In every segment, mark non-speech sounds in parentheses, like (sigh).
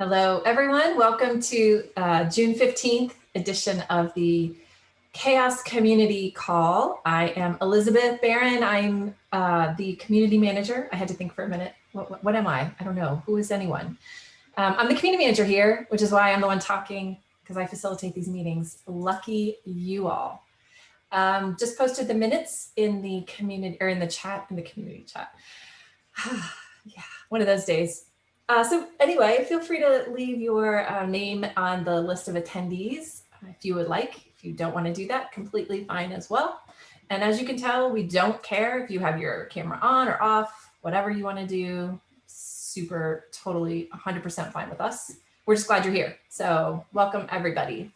Hello, everyone. Welcome to uh, June 15th edition of the Chaos Community Call. I am Elizabeth Barron. I'm uh, the community manager. I had to think for a minute. What, what, what am I? I don't know. Who is anyone? Um, I'm the community manager here, which is why I'm the one talking because I facilitate these meetings. Lucky you all. Um, just posted the minutes in the community or in the chat, in the community chat. (sighs) yeah, one of those days. Uh, so anyway, feel free to leave your uh, name on the list of attendees if you would like. If you don't want to do that, completely fine as well. And as you can tell, we don't care if you have your camera on or off, whatever you want to do, super, totally 100% fine with us. We're just glad you're here. So welcome everybody.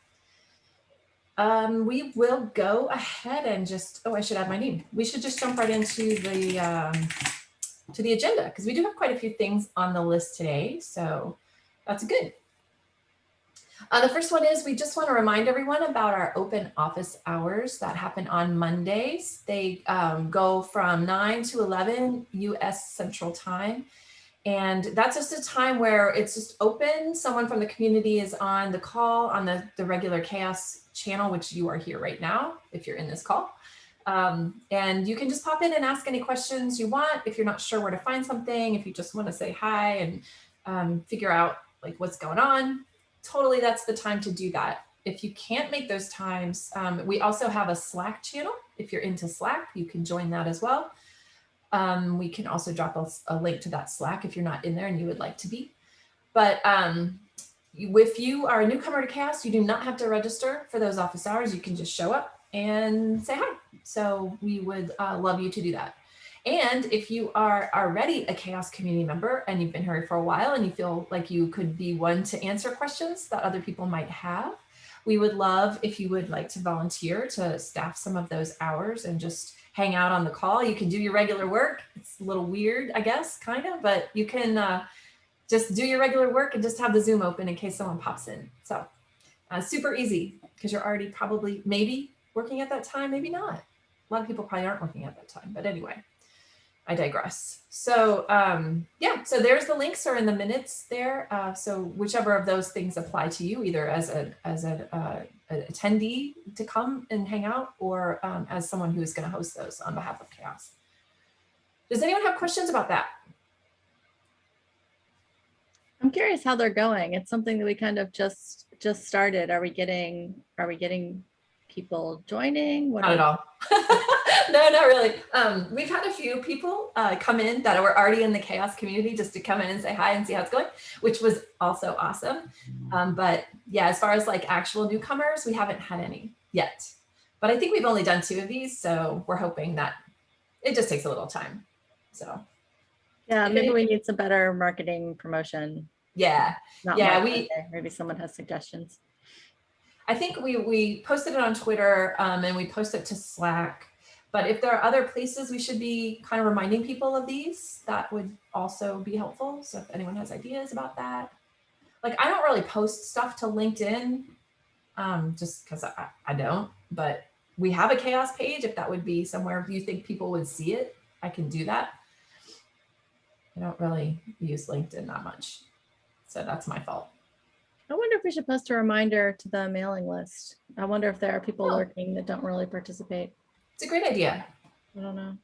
Um, we will go ahead and just, oh, I should add my name. We should just jump right into the, um, to the agenda because we do have quite a few things on the list today. So that's good. Uh, the first one is we just want to remind everyone about our open office hours that happen on Mondays. They um, go from 9 to 11 US Central Time. And that's just a time where it's just open. Someone from the community is on the call on the, the regular chaos channel, which you are here right now, if you're in this call. Um, and you can just pop in and ask any questions you want. If you're not sure where to find something, if you just want to say hi and um, figure out like what's going on, totally that's the time to do that. If you can't make those times, um, we also have a Slack channel. If you're into Slack, you can join that as well. Um, we can also drop a, a, link to that Slack if you're not in there and you would like to be. But um, if you are a newcomer to CHAOSS, you do not have to register for those office hours. You can just show up and say hi. So we would uh, love you to do that. And if you are already a chaos community member and you've been here for a while and you feel like you could be one to answer questions that other people might have, we would love if you would like to volunteer to staff some of those hours and just hang out on the call. You can do your regular work. It's a little weird, I guess, kind of, but you can uh, just do your regular work and just have the Zoom open in case someone pops in. So uh, super easy because you're already probably maybe working at that time, maybe not. A lot of people probably aren't working at that time, but anyway. I digress. So um, yeah, so there's the links are in the minutes there. Uh, so whichever of those things apply to you, either as a as a, uh, an attendee to come and hang out, or um, as someone who is going to host those on behalf of Chaos. Does anyone have questions about that? I'm curious how they're going. It's something that we kind of just just started. Are we getting are we getting people joining? What Not at all. (laughs) no, not really. Um, we've had a few people uh, come in that were already in the chaos community just to come in and say hi and see how it's going, which was also awesome. Um, but yeah, as far as like actual newcomers, we haven't had any yet. But I think we've only done two of these, so we're hoping that it just takes a little time. So yeah, maybe we need some better marketing promotion. Yeah, Not yeah, we maybe someone has suggestions. I think we we posted it on Twitter um, and we posted it to Slack. But if there are other places we should be kind of reminding people of these, that would also be helpful. So if anyone has ideas about that, like I don't really post stuff to LinkedIn um, just because I, I don't, but we have a chaos page. If that would be somewhere you think people would see it, I can do that. I don't really use LinkedIn that much. So that's my fault. I wonder if we should post a reminder to the mailing list. I wonder if there are people oh. lurking that don't really participate. It's a great idea. I don't know.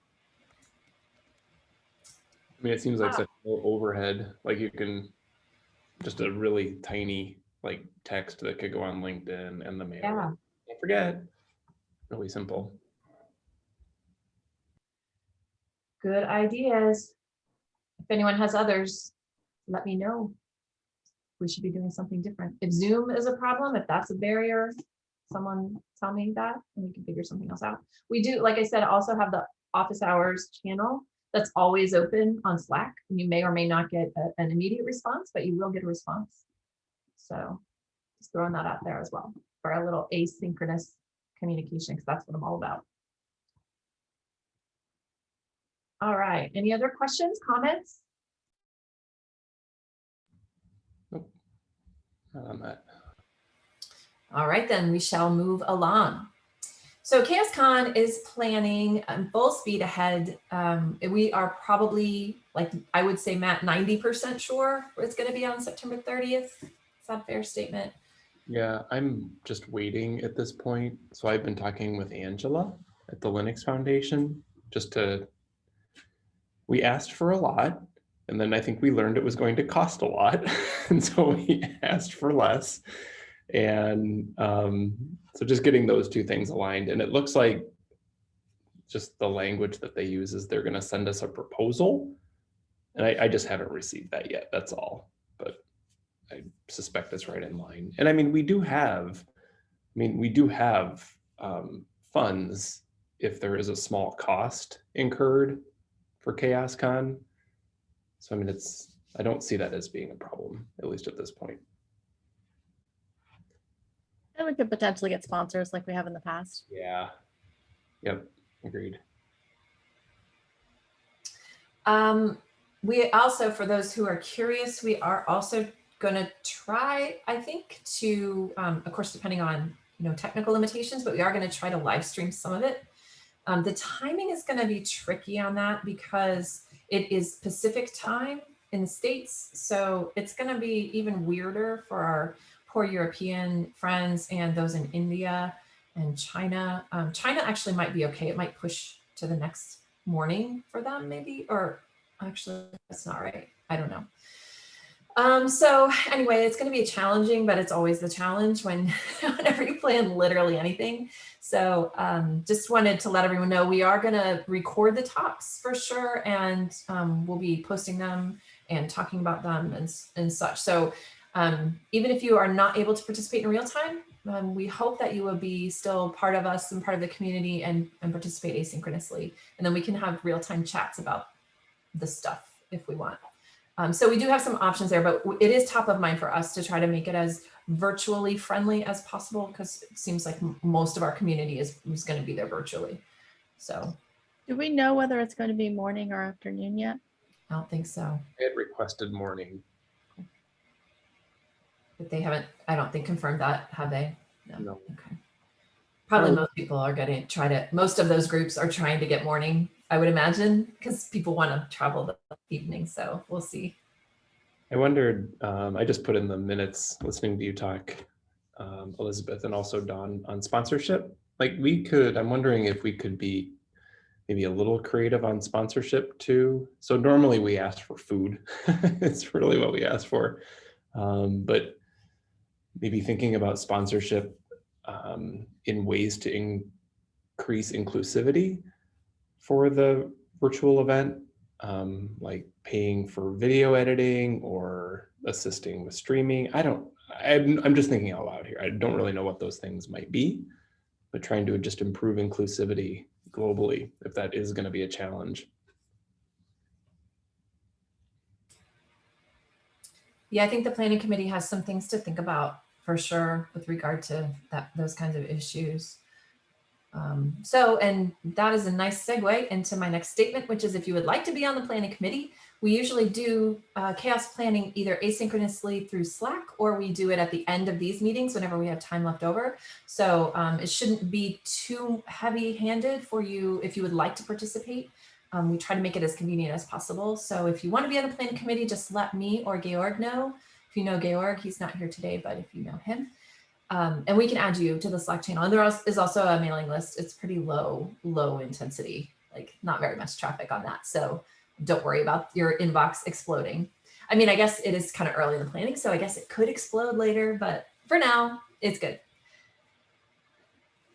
I mean, it seems like ah. such low overhead. Like you can just a really tiny like text that could go on LinkedIn and the mail. Yeah. Don't forget. Really simple. Good ideas. If anyone has others, let me know. We should be doing something different. If Zoom is a problem, if that's a barrier, someone tell me that and we can figure something else out. We do, like I said, also have the office hours channel that's always open on Slack. and You may or may not get a, an immediate response, but you will get a response. So just throwing that out there as well for a little asynchronous communication, because that's what I'm all about. All right, any other questions, comments? Nope, not on that. All right, then we shall move along. So ChaosCon is planning um, full speed ahead. Um, we are probably, like I would say, Matt, 90% sure it's going to be on September 30th. Is that a fair statement? Yeah, I'm just waiting at this point. So I've been talking with Angela at the Linux Foundation just to, we asked for a lot. And then I think we learned it was going to cost a lot. (laughs) and so we asked for less. And um, so just getting those two things aligned. And it looks like just the language that they use is they're going to send us a proposal. And I, I just haven't received that yet. That's all. But I suspect it's right in line. And I mean, we do have, I mean, we do have um, funds if there is a small cost incurred for ChaosCon. So I mean, it's, I don't see that as being a problem, at least at this point. And we could potentially get sponsors like we have in the past. Yeah. Yep, agreed. Um, we also, for those who are curious, we are also going to try, I think, to, um, of course, depending on you know technical limitations, but we are going to try to live stream some of it. Um, the timing is going to be tricky on that because it is Pacific time in the States. So it's going to be even weirder for our poor European friends and those in India and China. Um, China actually might be okay. It might push to the next morning for them maybe, or actually that's not right. I don't know. Um, so anyway, it's going to be challenging, but it's always the challenge when (laughs) whenever you plan literally anything. So um, just wanted to let everyone know we are going to record the talks for sure, and um, we'll be posting them and talking about them and, and such. So um, even if you are not able to participate in real time, um, we hope that you will be still part of us and part of the community and, and participate asynchronously. And then we can have real-time chats about the stuff if we want. Um, so we do have some options there, but it is top of mind for us to try to make it as virtually friendly as possible because it seems like most of our community is, is going to be there virtually. So Do we know whether it's going to be morning or afternoon yet? I don't think so. I had requested morning. But they haven't, I don't think confirmed that, have they? No. Okay. Probably Um, most people are going to try to, most of those groups are trying to get morning, I would imagine, because people want to travel the evening. So we'll see. I wondered, um, I just put in the minutes listening to you talk, um, Elizabeth, and also Dawn on sponsorship. Like we could, I'm wondering if we could be maybe a little creative on sponsorship too. So normally we ask for food. (laughs) it's really what we ask for. Um, but maybe thinking about sponsorship um, in ways to increase inclusivity for the virtual event um, like paying for video editing or assisting with streaming. I don't, I'm, I'm just thinking out loud here. I don't really know what those things might be, but trying to just improve inclusivity globally, if that is going to be a challenge. Yeah, I think the planning committee has some things to think about for sure with regard to that those kinds of issues. Um, so, and that is a nice segue into my next statement, which is if you would like to be on the planning committee, we usually do uh, chaos planning either asynchronously through Slack or we do it at the end of these meetings whenever we have time left over. So um, it shouldn't be too heavy handed for you if you would like to participate. Um, we try to make it as convenient as possible. So if you want to be on the planning committee, just let me or Georg know. If you know Georg, he's not here today, but if you know him, um, and we can add you to the Slack channel. And there is also a mailing list. It's pretty low, low intensity, like not very much traffic on that. So don't worry about your inbox exploding. I mean, I guess it is kind of early in the planning, so I guess it could explode later, but for now, it's good.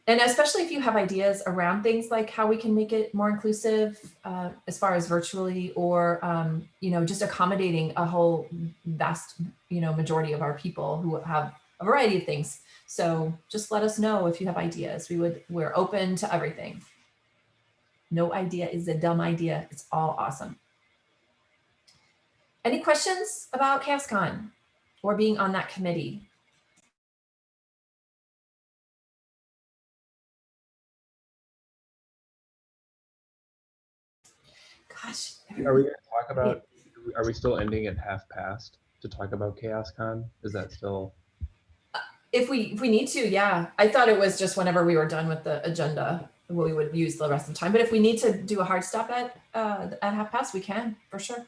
And especially if you have ideas around things like how we can make it more inclusive uh, as far as virtually or, um, you know, just accommodating a whole vast, you know, majority of our people who have a variety of things. So just let us know if you have ideas. We would, we're open to everything. No idea is a dumb idea. It's all awesome. Any questions about ChaosCon or being on that committee? Gosh. Are we going to talk about, are we still ending at half past to talk about ChaosCon? Is that still? If we, if we need to, yeah. I thought it was just whenever we were done with the agenda, we would use the rest of the time. But if we need to do a hard stop at, uh, at half past, we can, for sure.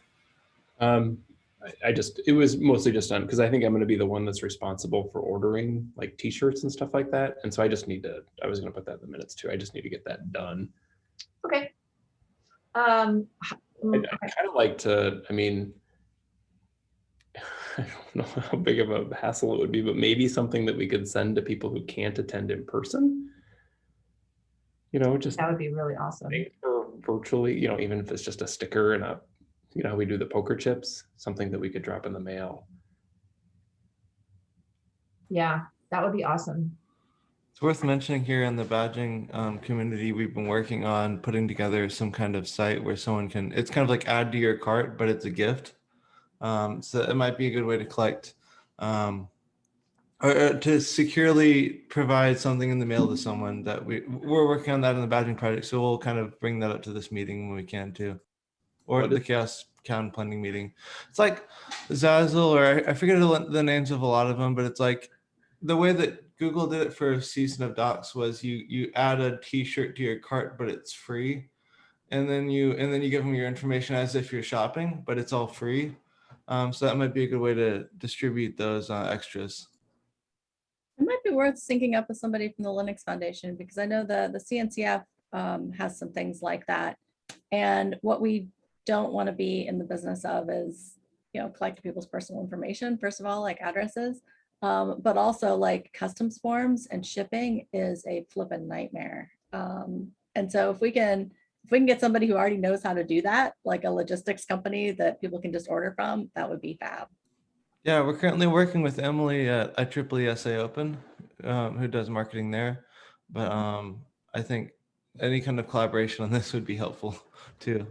Um, I, I just, it was mostly just done because I think I'm gonna be the one that's responsible for ordering like t-shirts and stuff like that. And so I just need to, I was gonna put that in the minutes too. I just need to get that done. Okay. Um, I, mm, I kind of like to, I mean, (laughs) I don't know how big of a hassle it would be, but maybe something that we could send to people who can't attend in person. You know, just that would be really awesome. or virtually, you know, even if it's just a sticker and a, you know, how we do the poker chips, something that we could drop in the mail. Yeah, that would be awesome. It's worth mentioning here in the badging um, community, we've been working on putting together some kind of site where someone can, it's kind of like add to your cart, but it's a gift. Um, so it might be a good way to collect um, or to securely provide something in the mail to someone that we, we're working on that in the badging project. So we'll kind of bring that up to this meeting when we can too. Or What the chaos town planning meeting. It's like Zazzle or I- I forget the, the names of a lot of them, but it's like the way that Google did it for season of docs was you you add a t-shirt to your cart, but it's free. And then you and then you give them your information as if you're shopping, but it's all free. Um, so that might be a good way to distribute those uh, extras. It might be worth syncing up with somebody from the Linux Foundation because I know the, the CNCF um, has some things like that. And what we don't want to be in the business of is, you know, collecting people's personal information, first of all, like addresses. Um, but also like customs forms and shipping is a flippin' nightmare. Um, and so if we can, if we can get somebody who already knows how to do that, like a logistics company that people can just order from, that would be fab. Yeah, we're currently working with Emily at IEEE SA Open, um, who does marketing there. But um, I think any kind of collaboration on this would be helpful too.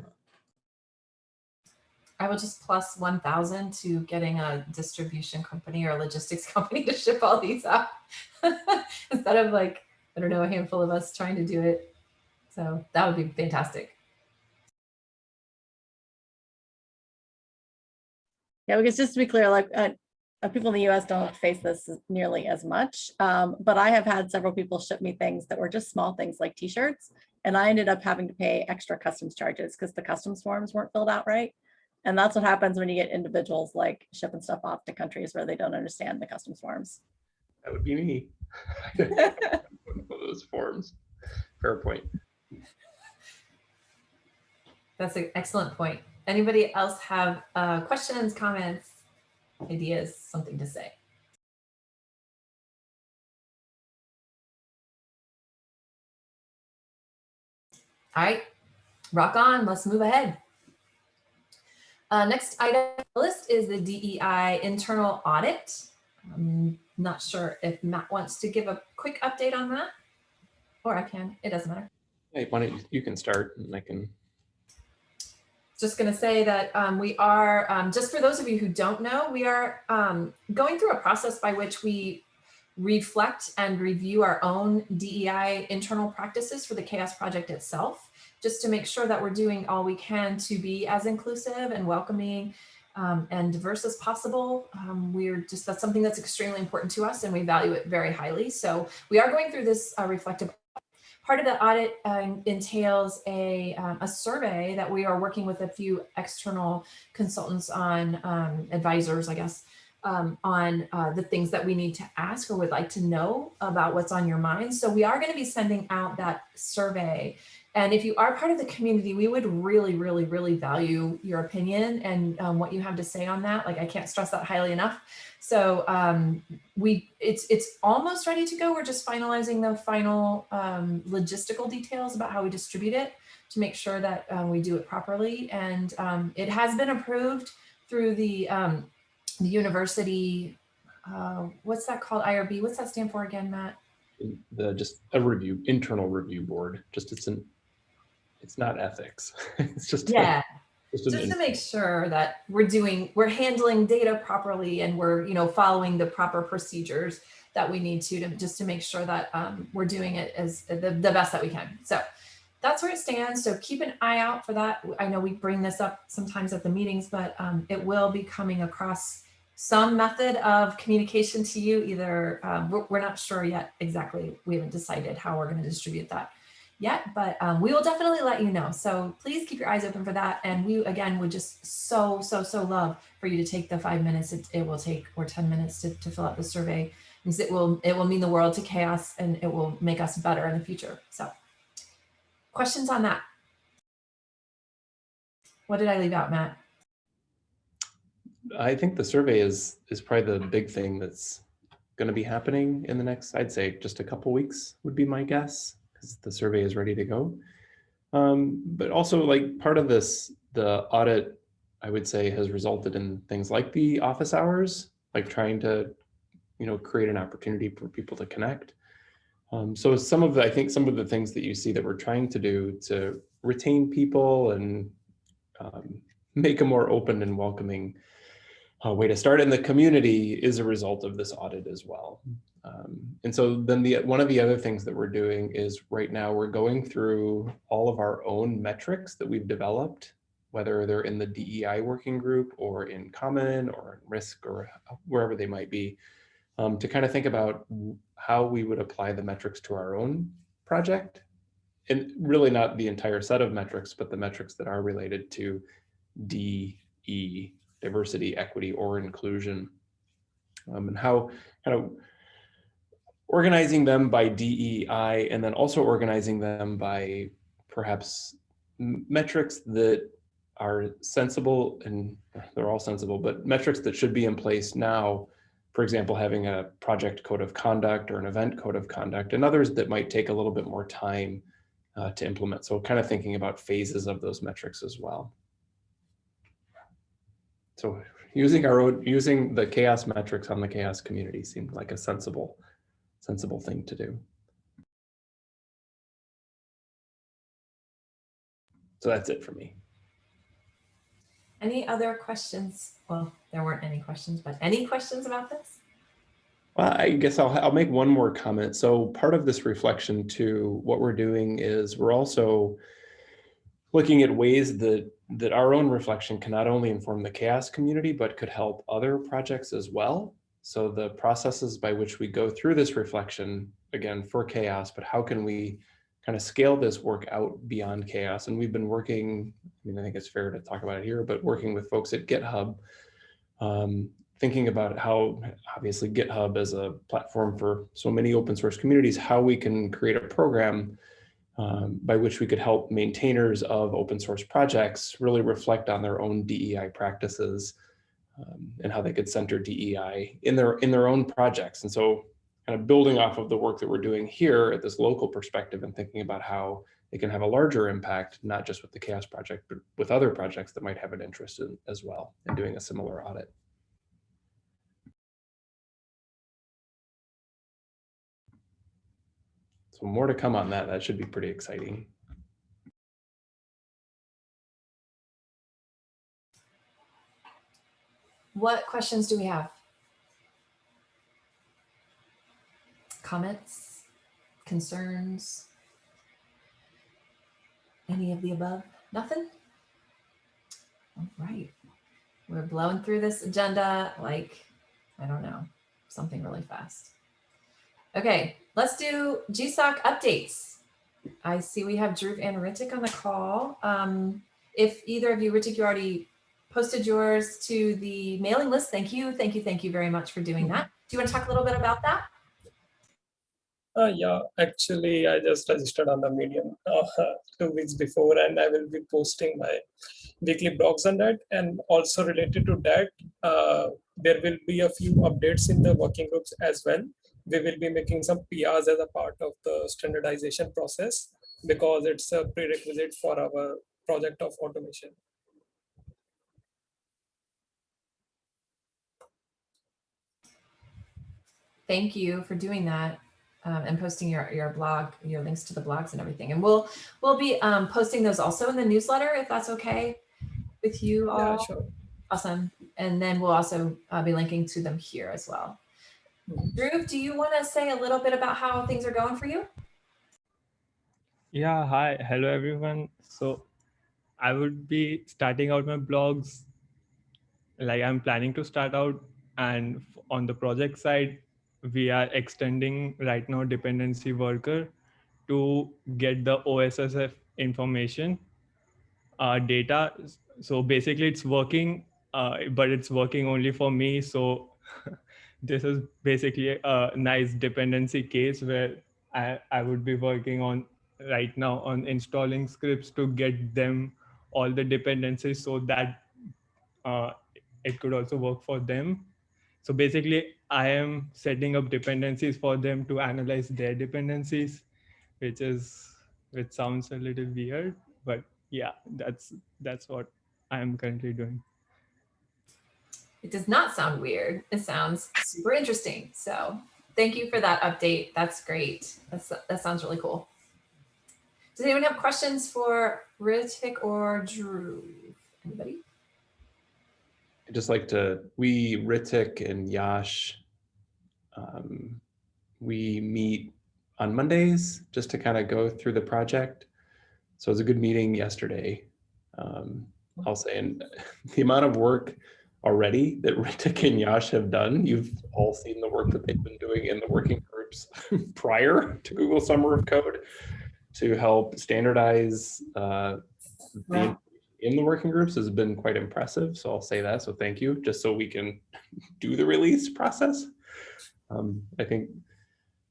I will just plus one thousand to getting a distribution company or a logistics (laughs) company to ship all these out. (laughs) Instead of like, I don't know, a handful of us trying to do it. So that would be fantastic. Yeah, because just to be clear, like uh, uh, people in the US don't face this nearly as much. Um, but I have had several people ship me things that were just small things like t-shirts. And I ended up having to pay extra customs charges because the customs forms weren't filled out right. And that's what happens when you get individuals like shipping stuff off to countries where they don't understand the customs forms. That would be me. (laughs) (laughs) Those forms. Fair point. That's an excellent point. Anybody else have uh, questions, comments, ideas, something to say? All right, rock on, let's move ahead. Uh, next item list is the DEI internal audit. I'm not sure if Matt wants to give a quick update on that. Or I can, it doesn't matter. Hey, why don't you, you can start and I can, just going to say that um, we are, um, just for those of you who don't know, we are um, going through a process by which we reflect and review our own DEI internal practices for the Chaos Project itself, just to make sure that we're doing all we can to be as inclusive and welcoming um, and diverse as possible. Um, we're just, that's something that's extremely important to us and we value it very highly. So we are going through this uh, reflective Part of the audit uh, entails a, um, a survey that we are working with a few external consultants on, um, advisors, I guess, um, on uh, the things that we need to ask or would like to know about what's on your mind. So we are going to be sending out that survey. And if you are part of the community, we would really, really, really value your opinion and um, what you have to say on that. Like I can't stress that highly enough. So um, we it's it's almost ready to go. We're just finalizing the final um, logistical details about how we distribute it to make sure that um, we do it properly. And um, it has been approved through the um, the university. Uh, what's that called? IRB. What's that stand for again, Matt? the, just a review, internal review board, just it's an, it's not ethics. (laughs) It's just. a- Yeah. Just just to make sure that we're doing, we're handling data properly and we're, you know, following the proper procedures that we need to, to just to make sure that um, we're doing it as the, the best that we can. So that's where it stands. So keep an eye out for that. I know we bring this up sometimes at the meetings, but um, it will be coming across some method of communication to you, either, um, we're, we're not sure yet exactly. We haven't decided how we're going to distribute that yet, but um, we will definitely let you know. So please keep your eyes open for that. And we, again, would just so, so, so love for you to take the five minutes it, it will take or 10 minutes to, to fill out the survey because it will, it will mean the world to chaos and it will make us better in the future. So questions on that? What did I leave out, Matt? I think the survey is is probably the big thing that's going to be happening in the next, I'd say just a couple weeks would be my guess the survey is ready to go. Um, but also like part of this, the audit, I would say has resulted in things like the office hours, like trying to, you know, create an opportunity for people to connect. Um, so some of the, I think some of the things that you see that we're trying to do to retain people and um, make a more open and welcoming uh, way to start in the community is a result of this audit as well. Um, and so then the one of the other things that we're doing is right now we're going through all of our own metrics that we've developed, whether they're in the DEI working group or in common or in risk or wherever they might be, um, to kind of think about how we would apply the metrics to our own project. And really not the entire set of metrics, but the metrics that are related to DE diversity, equity, or inclusion, um, and how kind of organizing them by DEI and then also organizing them by perhaps metrics that are sensible and they're all sensible, but metrics that should be in place now, for example, having a project code of conduct or an event code of conduct and others that might take a little bit more time uh, to implement. So kind of thinking about phases of those metrics as well. So using our own, using the chaos metrics on the chaos community seemed like a sensible, sensible thing to do. So that's it for me. Any other questions? Well, there weren't any questions, but any questions about this? Well, I guess I'll, I'll make one more comment. So part of this reflection to what we're doing is we're also looking at ways that that our own reflection can not only inform the chaos community, but could help other projects as well. So the processes by which we go through this reflection, again, for chaos, but how can we kind of scale this work out beyond chaos? And we've been working, I mean, I think it's fair to talk about it here, but working with folks at GitHub, um, thinking about how obviously GitHub as a platform for so many open source communities, how we can create a program um, by which we could help maintainers of open source projects really reflect on their own DEI practices um, and how they could center DEI in their in their own projects. And so kind of building off of the work that we're doing here at this local perspective and thinking about how it can have a larger impact, not just with the chaos project, but with other projects that might have an interest in as well in doing a similar audit. So more to come on that. That should be pretty exciting. What questions do we have? Comments, concerns? Any of the above? Nothing? All right. We're blowing through this agenda like, I don't know, something really fast. Okay, let's do GSOC updates. I see we have Dhruv and Ritik on the call. Um, if either of you, Ritik, you already posted yours to the mailing list. Thank you. Thank you. Thank you very much for doing that. Do you want to talk a little bit about that? Uh, yeah, actually, I just registered on the Medium uh, two weeks before, and I will be posting my weekly blogs on that. And also related to that, uh, there will be a few updates in the working groups as well. We will be making some PRs as a part of the standardization process because it's a prerequisite for our project of automation. Thank you for doing that. Um, and posting your, your blog, your links to the blogs and everything. And we'll we'll be um, posting those also in the newsletter if that's okay with you all. Yeah, sure. Awesome. And then we'll also uh, be linking to them here as well. Dhruv, do you want to say a little bit about how things are going for you? Yeah, hi, hello everyone. So I would be starting out my blogs. Like I'm planning to start out and on the project side, we are extending right now dependency worker to get the OSSF information uh, data. So basically, it's working, uh, but it's working only for me. So (laughs) this is basically a nice dependency case where I, I would be working on right now on installing scripts to get them all the dependencies so that uh, it could also work for them. So basically, I am setting up dependencies for them to analyze their dependencies, which is which sounds a little weird, but yeah, that's that's what I am currently doing. It does not sound weird. It sounds super interesting. So thank you for that update. That's great. That's, that sounds really cool. Does anyone have questions for Ritik or Dhruv? Anybody? I'd just like to, we, Ritik and Yash, um, we meet on Mondays just to kind of go through the project. So it was a good meeting yesterday. Um, I'll say, and (laughs) the amount of work already that (laughs) Ritik and Yash have done, you've all seen the work that they've been doing in the working groups (laughs) prior to Google Summer of Code to help standardize uh, the. In the working groups has been quite impressive. So I'll say that. So thank you, just so we can (laughs) do the release process. Um, I think,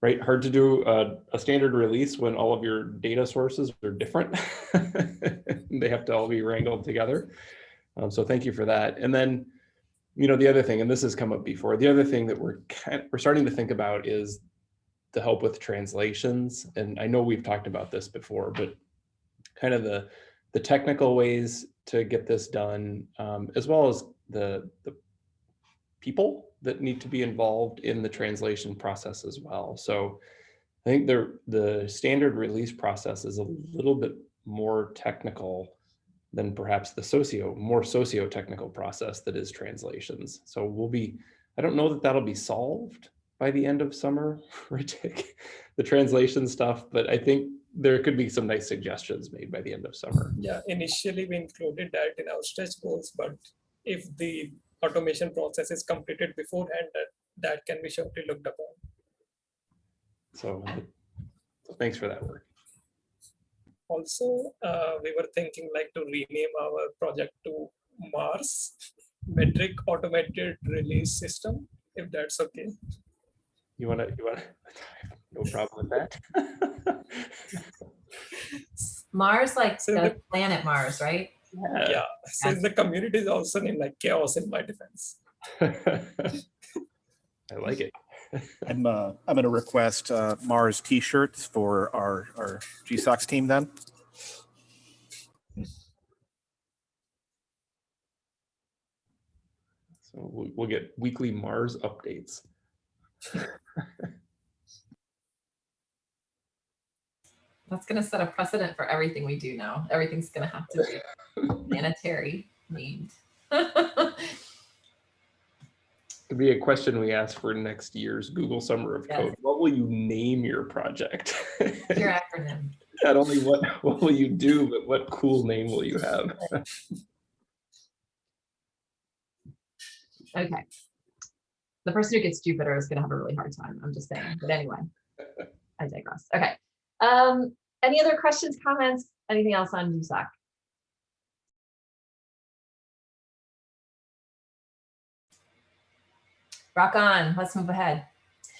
right, hard to do a, a standard release when all of your data sources are different. (laughs) they have to all be wrangled together. Um, so thank you for that. And then, you know, the other thing, and this has come up before, the other thing that we're kind of, we're starting to think about is the help with translations. And I know we've talked about this before, but kind of the the technical ways to get this done, um, as well as the, the people that need to be involved in the translation process as well. So I think the, the standard release process is a little bit more technical than perhaps the socio, more socio-technical process that is translations. So we'll be, I don't know that that'll be solved by the end of summer, (laughs) Ritik, the translation stuff, but I think there could be some nice suggestions made by the end of summer. Yeah, initially we included that in our stretch goals, but if the automation process is completed beforehand, that, that can be shortly looked upon. So, thanks for that work. Also, uh, we were thinking like to rename our project to Mars Metric Automated Release System, if that's okay. You wanna, you wanna, (laughs) no problem with that. (laughs) Mars, like So the the- planet Mars, right? Yeah, yeah since the community is also named like chaos in my defense. (laughs) I like it. I'm, uh, I'm gonna request, uh, Mars t-shirts for our, our GSOC team then. So we'll, we'll get weekly Mars updates. (laughs) That's going to set a precedent for everything we do now. Everything's going to have to be (laughs) planetary named. (laughs) Could be a question we ask for next year's Google Summer of Yes. Code. What will you name your project? (laughs) Your acronym. Not only what, what will you do, but what cool name will you have? Okay. The person who gets Jupiter is going to have a really hard time. I'm just saying. But anyway, I digress. Okay. Um, any other questions, comments, anything else on GSOC? Rock on. Let's move ahead.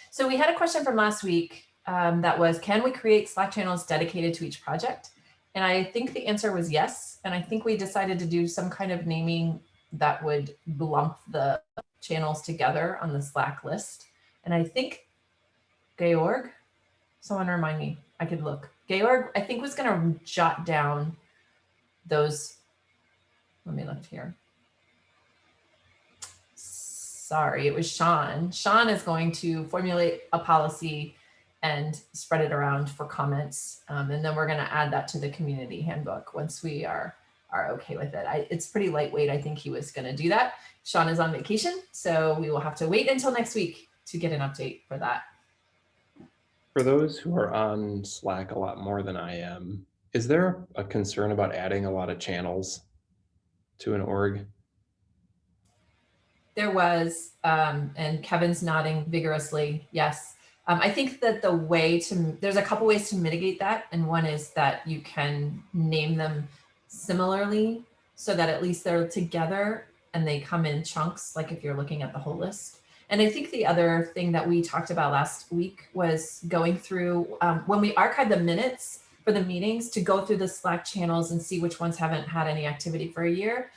So we had a question from last week um, that was, can we create Slack channels dedicated to each project? And I think the answer was yes. And I think we decided to do some kind of naming that would lump the channels together on the Slack list. And I think Georg, someone remind me, I could look. Georg, I think was gonna jot down those, let me look here. Sorry, it was Sean. Sean is going to formulate a policy and spread it around for comments. Um, and then we're gonna add that to the community handbook once we are are okay with it. I, it's pretty lightweight. I think he was going to do that. Sean is on vacation, so we will have to wait until next week to get an update for that. For those who are on Slack a lot more than I am, is there a concern about adding a lot of channels to an org? There was, um, and Kevin's nodding vigorously, yes. Um, I think that the way to, there's a couple ways to mitigate that. And one is that you can name them similarly so that at least they're together and they come in chunks, like if you're looking at the whole list. And I think the other thing that we talked about last week was going through, um, when we archive the minutes for the meetings, to go through the Slack channels and see which ones haven't had any activity for a year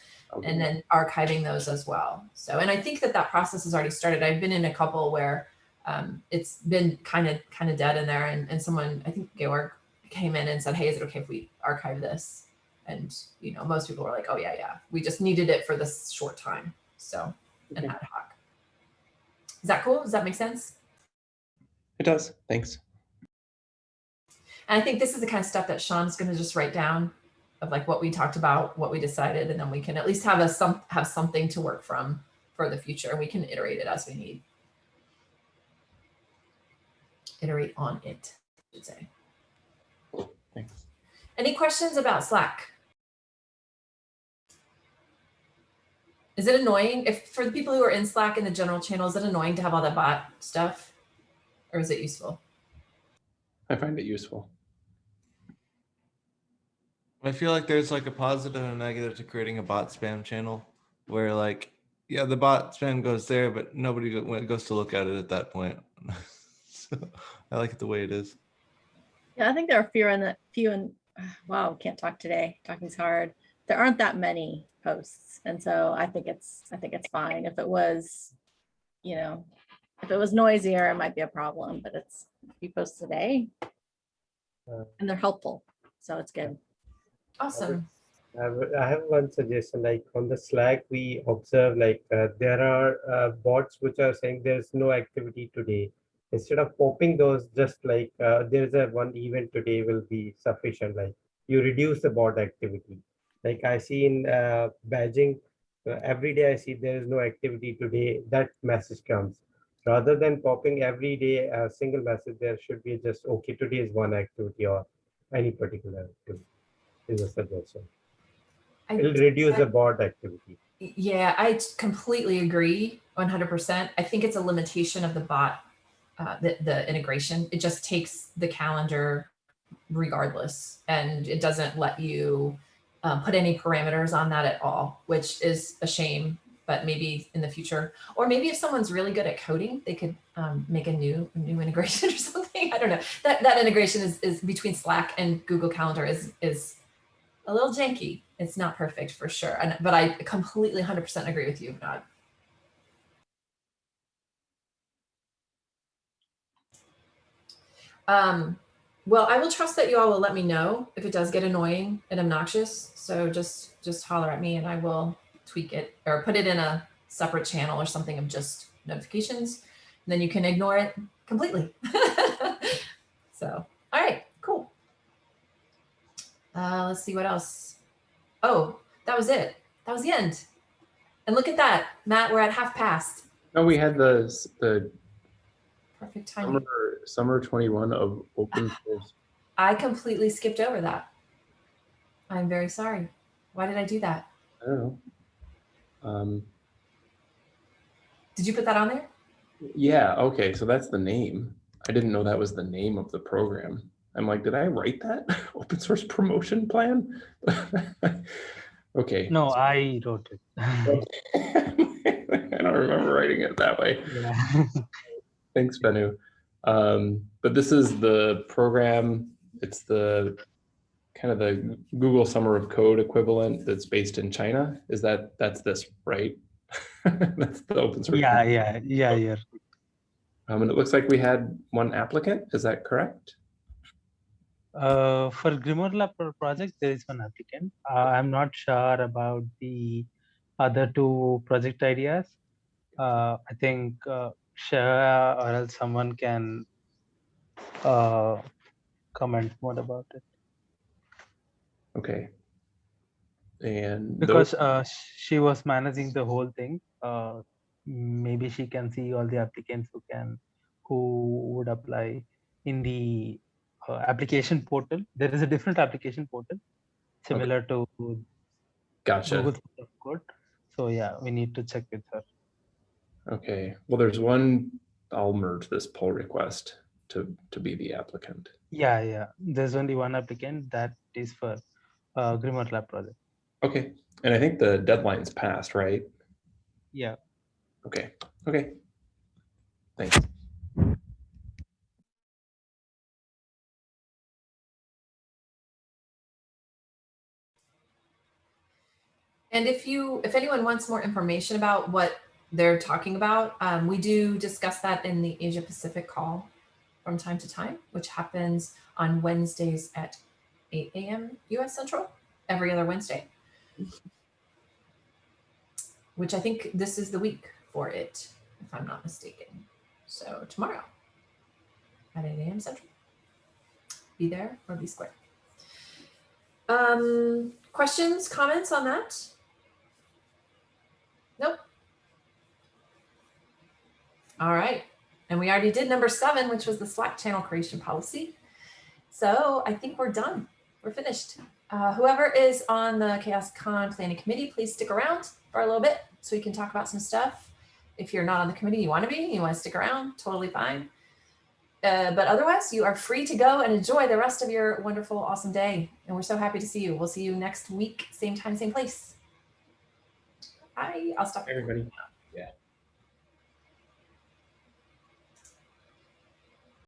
and then archiving those as well. So, and I think that that process has already started. I've been in a couple where um, it's been kind of kind of dead in there, and, and someone, I think Georg, came in and said, "Hey, is it okay if we archive this?" And you know, most people were like, "Oh yeah, yeah." We just needed it for this short time, so an ad hoc. Is that cool? Does that make sense? It does. Thanks. And I think this is the kind of stuff that Sean's going to just write down of like what we talked about, what we decided, and then we can at least have a some have something to work from for the future. And we can iterate it as we need. Iterate on it, I should say. Thanks. Any questions about Slack? Is it annoying if for the people who are in Slack in the general channel, is it annoying to have all that bot stuff? Or is it useful? I find it useful. I feel like there's like a positive and a negative to creating a bot spam channel where like, yeah, the bot spam goes there, but nobody go- when it goes to look at it at that point. (laughs) so I like it the way it is. Yeah, I think there are fewer and few and (sighs) wow, can't talk today. Talking's hard. There aren't that many posts. And so I think it's I think it's fine. If it was, you know, if it was noisier, it might be a problem, but it's a few posts a day. Uh, And they're helpful. So it's good. Awesome. I have, I have one suggestion, like on the Slack, we observe like uh, there are uh, bots which are saying there's no activity today. Instead of popping those, just like uh, there's a one event today will be sufficient, like you reduce the bot activity. Like I see in uh, badging, uh, every day I see there is no activity today, that message comes. Rather than popping every day a single message, there should be just, okay, today is one activity or any particular activity is a suggestion. I- It'll reduce the bot activity. Yeah, I completely agree 100%. I think it's a limitation of the bot, uh, the, the integration. It just takes the calendar regardless, and it doesn't let you um, put any parameters on that at all, which is a shame, but maybe in the future. Or maybe if someone's really good at coding, they could um, make a new new integration (laughs) or something. I don't know. That, that integration is, is between Slack and Google Calendar is, is a little janky. It's not perfect for sure. And but I completely 100% agree with you, Nod. Um, well, I will trust that you all will let me know if it does get annoying and obnoxious. So just just holler at me and I will tweak it or put it in a separate channel or something of just notifications. And then you can ignore it completely. (laughs) so, all right, cool. Uh, let's see what else. Oh, that was it. That was the end. And look at that, Matt, we're at half past. No, we had the the Perfect timing. summer summer 21 of open (sighs) source. I completely skipped over that. I'm very sorry. Why did I do that? I don't know. Um, Did you put that on there? yeah. Okay. So that's the name. I didn't know that was the name of the program. I'm like, did I write that (laughs) open source promotion plan? (laughs) okay. No, I wrote it. (laughs) I don't remember writing it that way. Yeah. Thanks, Benu. Um, but this is the program. It's the kind of the Google Summer of Code equivalent that's based in China. Is that that's this, right? (laughs) that's the open source. yeah, yeah, yeah, yeah. Um, and it looks like we had one applicant. Is that correct? Uh, for Grimoire Lab project, there is one applicant. Uh, I'm not sure about the other two project ideas. Uh, I think uh, Shah or else someone can uh, comment more about it Okay. And because uh, she was managing the whole thing. Uh, maybe she can see all the applicants who can who would apply in the uh, application portal. There is a different application portal similar to gotcha. Google Code. So yeah, we need to check with her. Okay, well, there's one, I'll merge this pull request to, to be the applicant. Yeah, yeah. There's only one applicant that is for uh, Grimoire Lab project. Okay, and I think the deadline's passed, right? Yeah. Okay, okay. Thanks. And if you, if anyone wants more information about what they're talking about, um, we do discuss that in the Asia Pacific call from time to time, which happens on Wednesdays at 8 a.m. US Central, every other Wednesday. Which I think this is the week for it, if I'm not mistaken. So tomorrow at 8 a.m. Central. Be there or be square. Um, questions, comments on that? Nope. All right. And we already did number seven, which was the Slack channel creation policy. So I think we're done. We're finished. Uh, whoever is on the CHAOSScon planning committee, please stick around for a little bit so we can talk about some stuff. If you're not on the committee, you want to be, you want to stick around, totally fine. Uh, but otherwise, you are free to go and enjoy the rest of your wonderful, awesome day. And we're so happy to see you. We'll see you next week, same time, same place. Bye. I'll stop. Everybody.